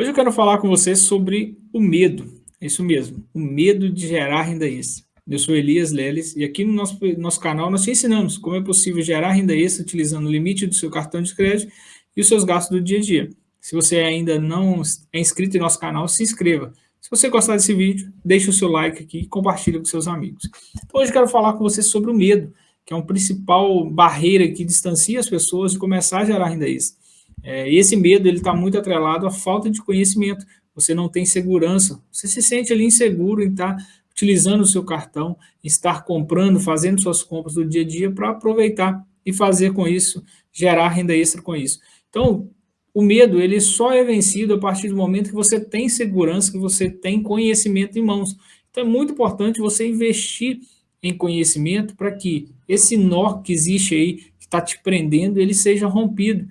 Hoje eu quero falar com você sobre o medo, é isso mesmo, o medo de gerar renda extra. Eu sou Elias Leles e aqui no nosso, nosso canal nós te ensinamos como é possível gerar renda extra utilizando o limite do seu cartão de crédito e os seus gastos do dia a dia. Se você ainda não é inscrito em nosso canal, se inscreva. Se você gostar desse vídeo, deixe o seu like aqui e compartilhe com seus amigos. Então, hoje eu quero falar com você sobre o medo, que é uma principal barreira que distancia as pessoas de começar a gerar renda extra. É, esse medo ele está muito atrelado à falta de conhecimento. Você não tem segurança, você se sente ali inseguro em estar tá utilizando o seu cartão, estar comprando, fazendo suas compras do dia a dia para aproveitar e fazer com isso, gerar renda extra com isso. Então, o medo ele só é vencido a partir do momento que você tem segurança, que você tem conhecimento em mãos. Então, é muito importante você investir em conhecimento para que esse nó que existe aí, que está te prendendo, ele seja rompido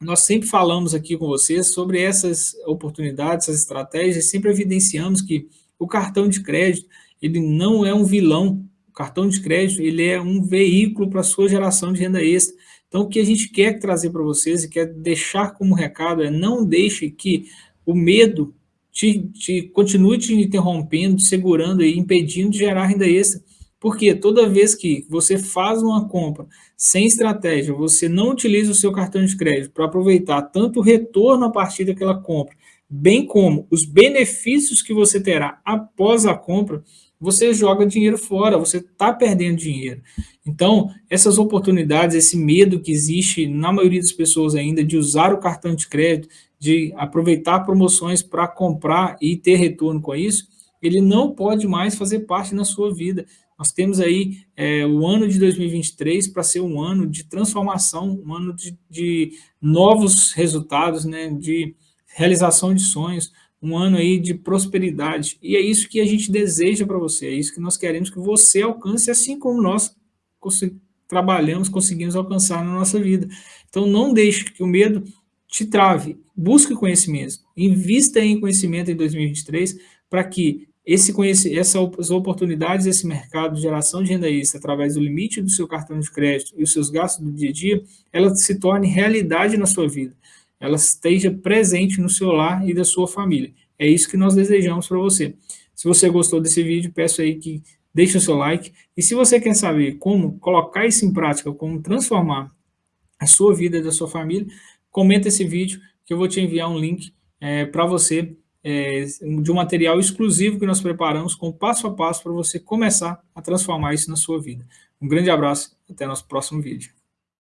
nós sempre falamos aqui com vocês sobre essas oportunidades, essas estratégias, sempre evidenciamos que o cartão de crédito, ele não é um vilão, o cartão de crédito, ele é um veículo para a sua geração de renda extra. Então, o que a gente quer trazer para vocês e quer deixar como recado é não deixe que o medo te, te continue te interrompendo, te segurando e impedindo de gerar renda extra. Porque toda vez que você faz uma compra sem estratégia, você não utiliza o seu cartão de crédito para aproveitar tanto o retorno a partir daquela compra, bem como os benefícios que você terá após a compra, você joga dinheiro fora, você está perdendo dinheiro. Então, essas oportunidades, esse medo que existe na maioria das pessoas ainda de usar o cartão de crédito, de aproveitar promoções para comprar e ter retorno com isso, ele não pode mais fazer parte na sua vida. Nós temos aí é, o ano de 2023 para ser um ano de transformação, um ano de, de novos resultados, né, de realização de sonhos, um ano aí de prosperidade. E é isso que a gente deseja para você, é isso que nós queremos que você alcance, assim como nós trabalhamos, conseguimos alcançar na nossa vida. Então não deixe que o medo te trave, busque conhecimento, invista em conhecimento em 2023 para que esse essas oportunidades, esse mercado de geração de renda extra através do limite do seu cartão de crédito e os seus gastos do dia a dia, ela se torne realidade na sua vida. Ela esteja presente no seu lar e da sua família. É isso que nós desejamos para você. Se você gostou desse vídeo, peço aí que deixe o seu like. E se você quer saber como colocar isso em prática, como transformar a sua vida e da sua família, comenta esse vídeo que eu vou te enviar um link é, para você é, de um material exclusivo que nós preparamos com passo a passo para você começar a transformar isso na sua vida. Um grande abraço, até nosso próximo vídeo.